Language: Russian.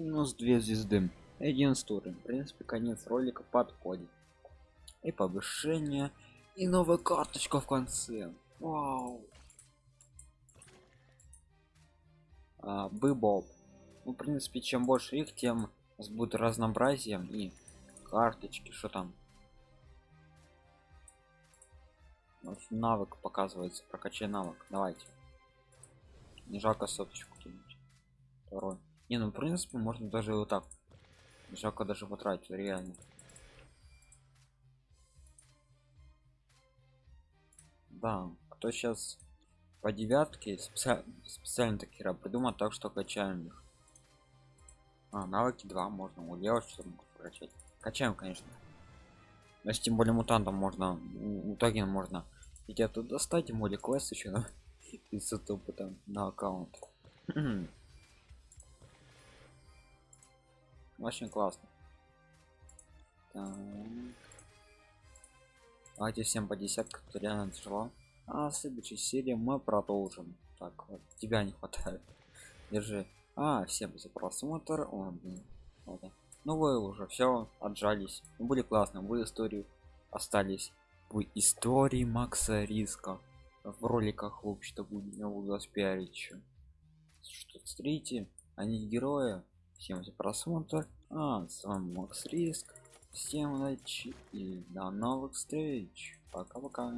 минус две звезды. Один стуры в принципе конец ролика подходит. И повышение. И новая карточка в конце. Вау. А, быбол ну в принципе чем больше их тем у нас будет разнообразием и карточки что там. Вот навык показывается. Прокачай навык. Давайте. Не жалко соточку кинуть. Второй не ну в принципе можно даже вот так. Жалко даже потратить реально. Да кто сейчас по девятке специально, специально такие придумал так что качаем их. А, навыки 2 можно у девушки чтобы прокачать. Качаем конечно. Но тем более мутантом можно итоге можно где-то достать моли квест еще 500 опыта на аккаунт очень классно. Так. давайте всем по десятку кто реально тяжело а в следующей серии мы продолжим. Так вот тебя не хватает. Держи. А всем за просмотр. О, блин. Вот. ну вы уже все отжались. Ну, были классно вы историю остались. В истории макса риска. В роликах вообще-то будет не буду вас пиарить еще что смотрите? Они герои всем за просмотр а с вами макс риск. Всем удачи и до новых встреч. Пока пока